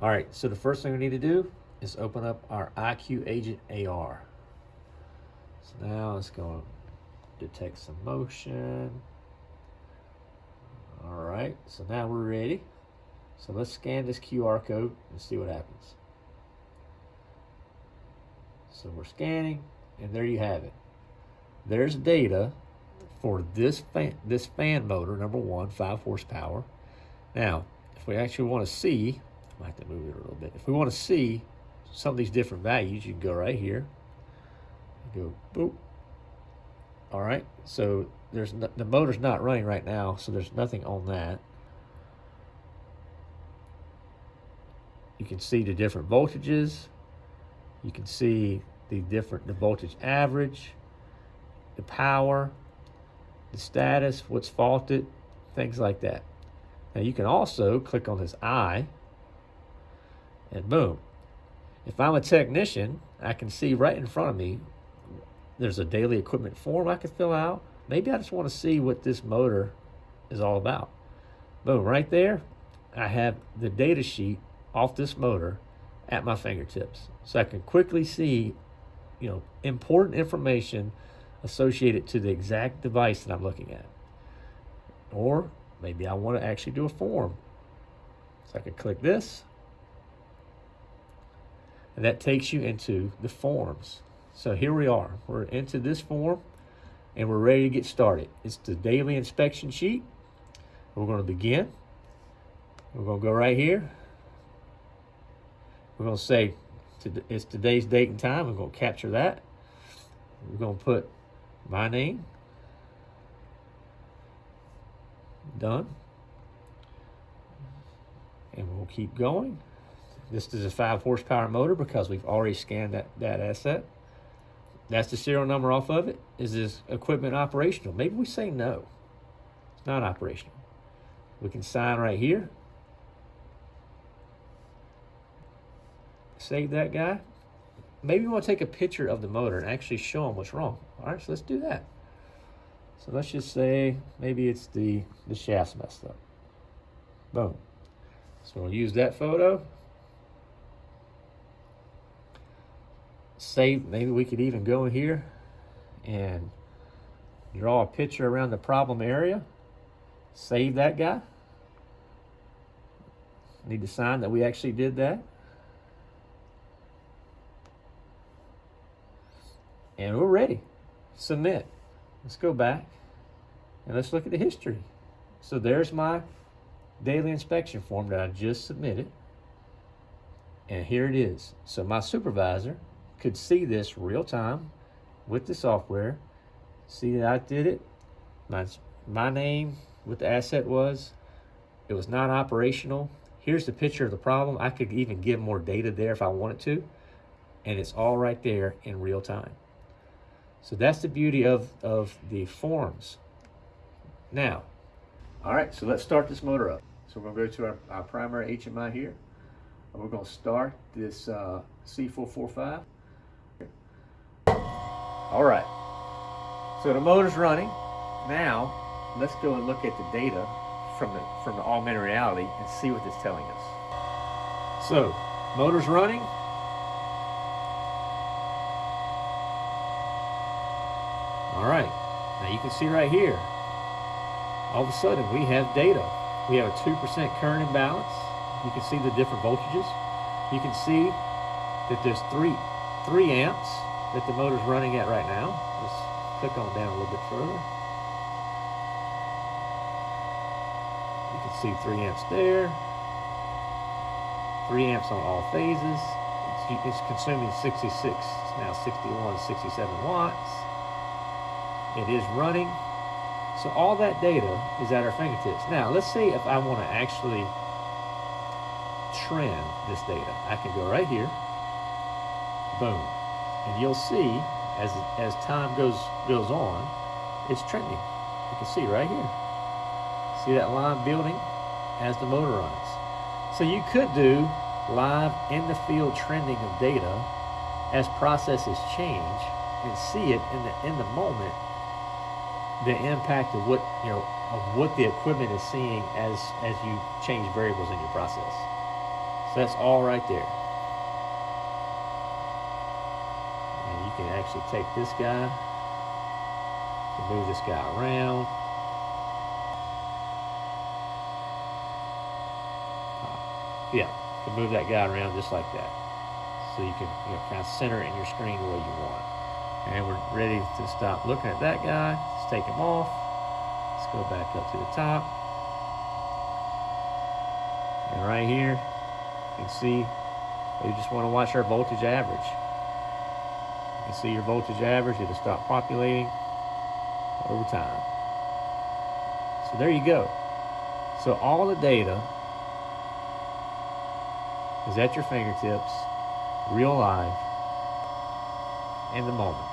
All right, so the first thing we need to do is open up our IQ Agent AR. So now it's going to detect some motion. All right, so now we're ready. So let's scan this QR code and see what happens. So we're scanning, and there you have it. There's data for this fan, this fan motor, number one, five horsepower. Now, if we actually want to see, might have to move it a little bit. If we want to see some of these different values, you can go right here. Go boop. All right, so there's no, the motor's not running right now, so there's nothing on that. You can see the different voltages. You can see the different the voltage average, the power, the status, what's faulted, things like that. Now you can also click on this eye and boom. If I'm a technician, I can see right in front of me, there's a daily equipment form I can fill out. Maybe I just want to see what this motor is all about. Boom, right there, I have the data sheet off this motor at my fingertips. So I can quickly see, you know, important information associated to the exact device that I'm looking at. Or maybe I want to actually do a form. So I can click this. And that takes you into the forms. So here we are. We're into this form and we're ready to get started. It's the daily inspection sheet. We're going to begin. We're going to go right here. We're going to say it's today's date and time. We're going to capture that. We're going to put my name. Done. And we'll keep going. This is a five horsepower motor because we've already scanned that, that asset. That's the serial number off of it. Is this equipment operational? Maybe we say no. It's not operational. We can sign right here. Save that guy. Maybe we want to take a picture of the motor and actually show them what's wrong. All right, so let's do that. So let's just say maybe it's the, the shaft's messed up. Boom. So we'll use that photo. Save, maybe we could even go here and draw a picture around the problem area. Save that guy. Need to sign that we actually did that. And we're ready. Submit. Let's go back and let's look at the history. So there's my daily inspection form that I just submitted. And here it is. So my supervisor could see this real time with the software, see that I did it, my, my name, what the asset was, it was not operational. Here's the picture of the problem. I could even give more data there if I wanted to, and it's all right there in real time. So that's the beauty of, of the forms. Now, all right, so let's start this motor up. So we're to go to our, our primary HMI here. And we're going to start this uh, C445. All right, so the motor's running. Now, let's go and look at the data from the, from the augmented reality and see what it's telling us. So, motor's running, All right, now you can see right here, all of a sudden we have data. We have a 2% current imbalance. You can see the different voltages. You can see that there's three, three amps that the motor's running at right now. Let's click on down a little bit further. You can see three amps there. Three amps on all phases. It's, it's consuming 66, It's now 61, 67 watts. It is running. So all that data is at our fingertips. Now, let's see if I want to actually trend this data. I can go right here, boom, and you'll see as as time goes goes on, it's trending. You can see right here. See that line building as the motor runs. So you could do live in the field trending of data as processes change and see it in the in the moment the impact of what you know of what the equipment is seeing as as you change variables in your process. So that's all right there. And you can actually take this guy, move this guy around. Uh, yeah, you can move that guy around just like that. So you can you know, kind of center it in your screen the way you want. And we're ready to stop looking at that guy. Let's take him off. Let's go back up to the top. And right here, you can see you just want to watch our voltage average. See your voltage average. It'll stop populating over time. So there you go. So all the data is at your fingertips, real live, in the moment.